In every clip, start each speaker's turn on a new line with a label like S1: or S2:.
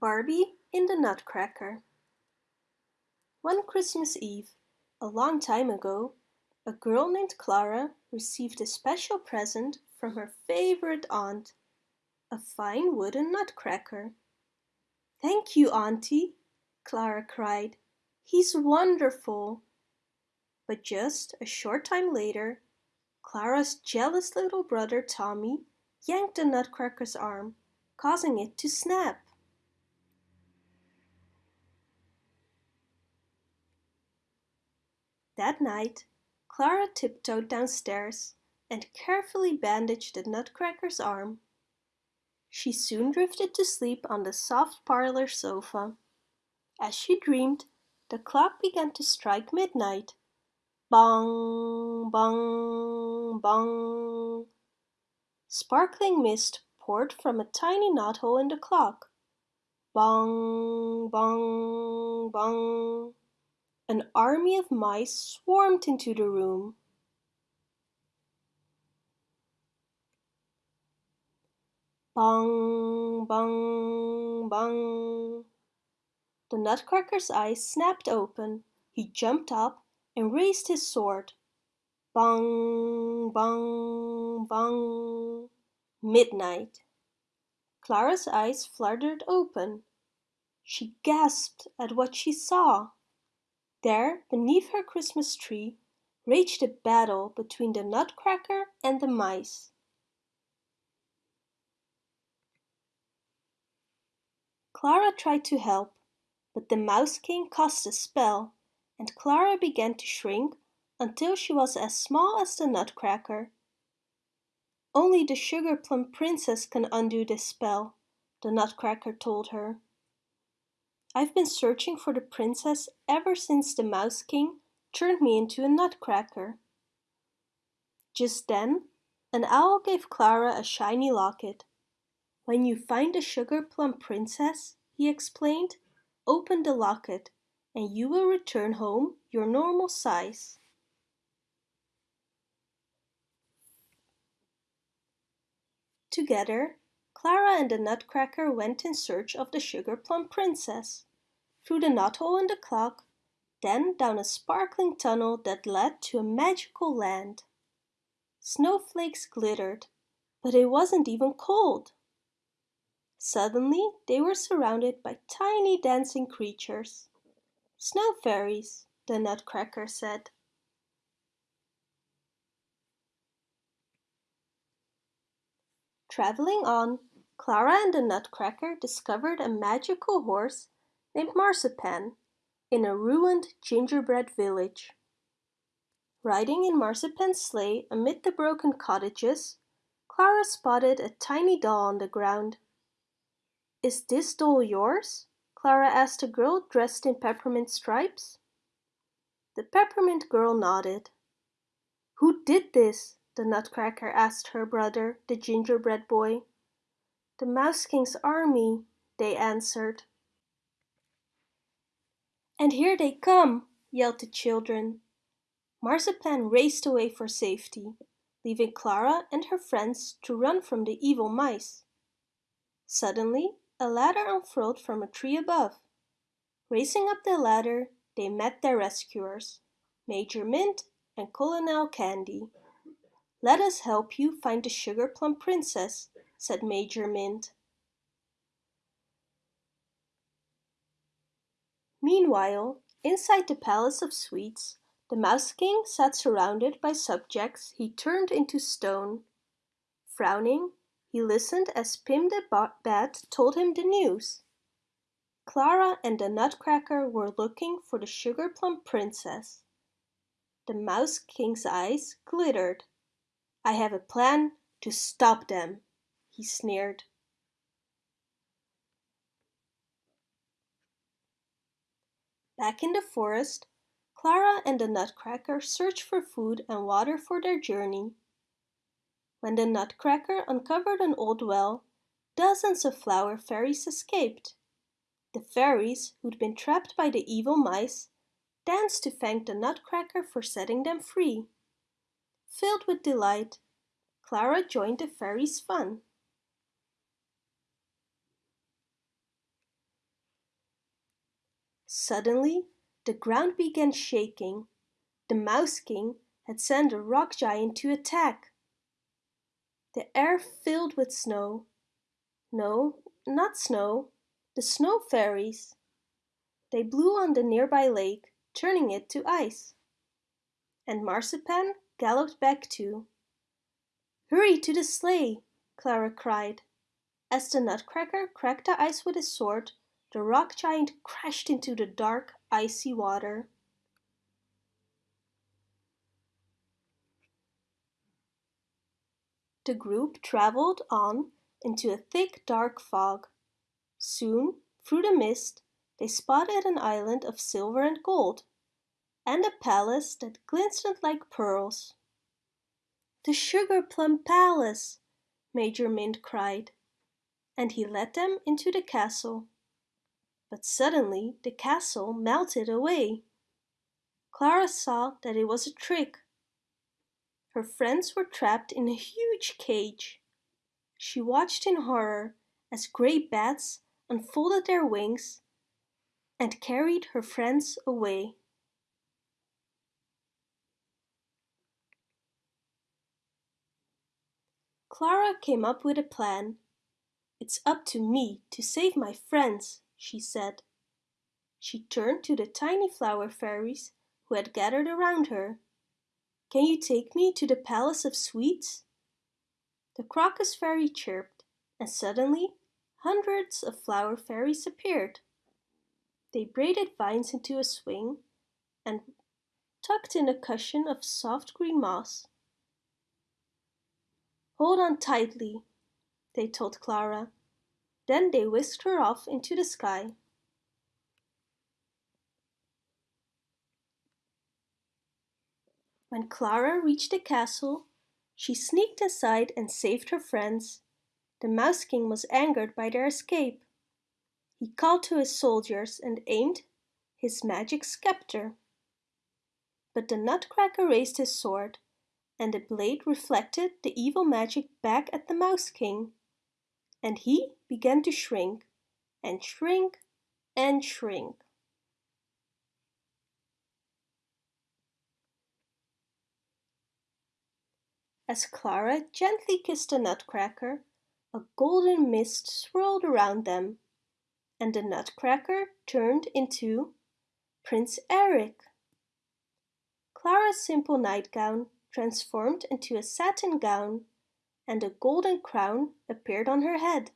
S1: Barbie in the Nutcracker One Christmas Eve, a long time ago, a girl named Clara received a special present from her favorite aunt, a fine wooden nutcracker. "Thank you, Auntie!" Clara cried. "He's wonderful!" But just a short time later, Clara's jealous little brother Tommy yanked the nutcracker's arm, causing it to snap. That night, Clara tiptoed downstairs and carefully bandaged the nutcracker's arm. She soon drifted to sleep on the soft parlor sofa. As she dreamed, the clock began to strike midnight. Bong, bong, bong. Sparkling mist poured from a tiny knothole in the clock. Bong, bong, bong. An army of mice swarmed into the room. Bong, bong, bong. The nutcracker's eyes snapped open. He jumped up and raised his sword. Bong, bong, bong. Midnight. Clara's eyes fluttered open. She gasped at what she saw. There, beneath her Christmas tree, raged a battle between the nutcracker and the mice. Clara tried to help, but the Mouse King cast a spell, and Clara began to shrink until she was as small as the nutcracker. Only the Sugar Plum Princess can undo this spell, the nutcracker told her. I've been searching for the princess ever since the Mouse King turned me into a nutcracker. Just then, an owl gave Clara a shiny locket. When you find the Sugar Plum Princess, he explained, open the locket and you will return home your normal size. Together, Clara and the Nutcracker went in search of the Sugar Plum Princess, through the knothole in the clock, then down a sparkling tunnel that led to a magical land. Snowflakes glittered, but it wasn't even cold. Suddenly they were surrounded by tiny dancing creatures. Snow fairies, the Nutcracker said. Traveling on, Clara and the Nutcracker discovered a magical horse named Marzipan in a ruined gingerbread village. Riding in Marzipan's sleigh amid the broken cottages, Clara spotted a tiny doll on the ground. Is this doll yours? Clara asked a girl dressed in peppermint stripes. The peppermint girl nodded. Who did this? The Nutcracker asked her brother, the gingerbread boy. The Mouse King's army, they answered. And here they come, yelled the children. Marzipan raced away for safety, leaving Clara and her friends to run from the evil mice. Suddenly, a ladder unfurled from a tree above. Racing up the ladder, they met their rescuers, Major Mint and Colonel Candy. Let us help you find the Sugar Plum Princess, said Major Mint. Meanwhile, inside the Palace of Sweets, the Mouse King sat surrounded by subjects he turned into stone. Frowning, he listened as Pim the Bat told him the news. Clara and the Nutcracker were looking for the Sugar Plum Princess. The Mouse King's eyes glittered. I have a plan to stop them, he sneered. Back in the forest, Clara and the Nutcracker searched for food and water for their journey. When the Nutcracker uncovered an old well, dozens of flower fairies escaped. The fairies, who'd been trapped by the evil mice, danced to thank the Nutcracker for setting them free. Filled with delight, Clara joined the fairies' fun. Suddenly, the ground began shaking. The Mouse King had sent a rock giant to attack. The air filled with snow. No, not snow, the snow fairies. They blew on the nearby lake, turning it to ice. And Marzipan galloped back too. Hurry to the sleigh, Clara cried. As the Nutcracker cracked the ice with his sword, the rock giant crashed into the dark, icy water. The group traveled on into a thick, dark fog. Soon, through the mist, they spotted an island of silver and gold, and a palace that glistened like pearls. The Sugar Plum Palace! Major Mint cried, and he led them into the castle. But suddenly the castle melted away. Clara saw that it was a trick. Her friends were trapped in a huge cage. She watched in horror as great bats unfolded their wings and carried her friends away. Clara came up with a plan. It's up to me to save my friends, she said. She turned to the tiny flower fairies who had gathered around her. Can you take me to the Palace of Sweets? The crocus fairy chirped, and suddenly hundreds of flower fairies appeared. They braided vines into a swing and tucked in a cushion of soft green moss. Hold on tightly, they told Clara. Then they whisked her off into the sky. When Clara reached the castle, she sneaked inside and saved her friends. The Mouse King was angered by their escape. He called to his soldiers and aimed his magic scepter. But the Nutcracker raised his sword, and the blade reflected the evil magic back at the Mouse King. And he began to shrink, and shrink, and shrink. As Clara gently kissed the Nutcracker, a golden mist swirled around them and the nutcracker turned into Prince Eric. Clara's simple nightgown transformed into a satin gown and a golden crown appeared on her head.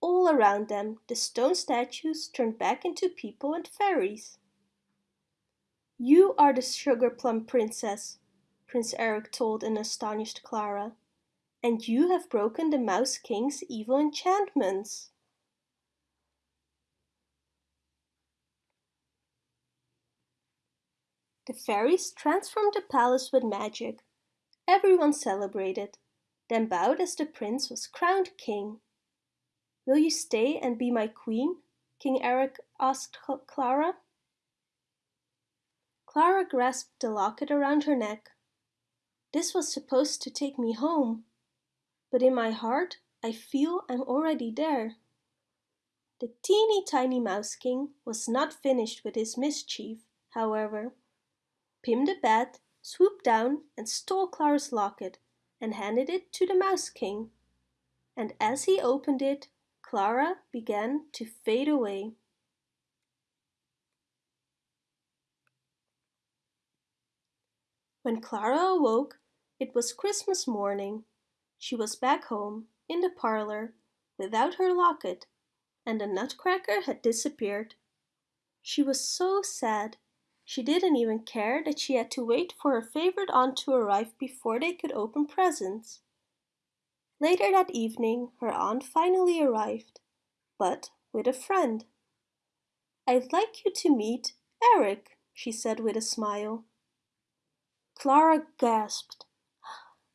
S1: All around them the stone statues turned back into people and fairies. You are the sugar plum princess, Prince Eric told an astonished Clara, and you have broken the Mouse King's evil enchantments. The fairies transformed the palace with magic. Everyone celebrated, then bowed as the prince was crowned king. Will you stay and be my queen? King Eric asked Clara. Clara grasped the locket around her neck. This was supposed to take me home, but in my heart I feel I'm already there. The teeny tiny Mouse King was not finished with his mischief, however. Pim the Bat swooped down and stole Clara's locket and handed it to the Mouse King. And as he opened it, Clara began to fade away. When Clara awoke, it was Christmas morning. She was back home, in the parlor, without her locket, and the nutcracker had disappeared. She was so sad she didn't even care that she had to wait for her favorite aunt to arrive before they could open presents. Later that evening, her aunt finally arrived, but with a friend. I'd like you to meet Eric, she said with a smile. Clara gasped.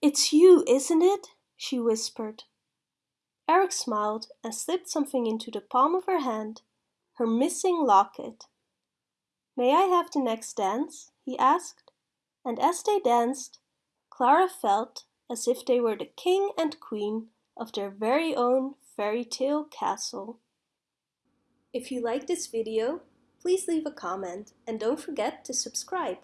S1: It's you, isn't it? she whispered. Eric smiled and slipped something into the palm of her hand, her missing locket. May I have the next dance? he asked, and as they danced, Clara felt as if they were the king and queen of their very own fairy tale castle. If you like this video, please leave a comment and don't forget to subscribe.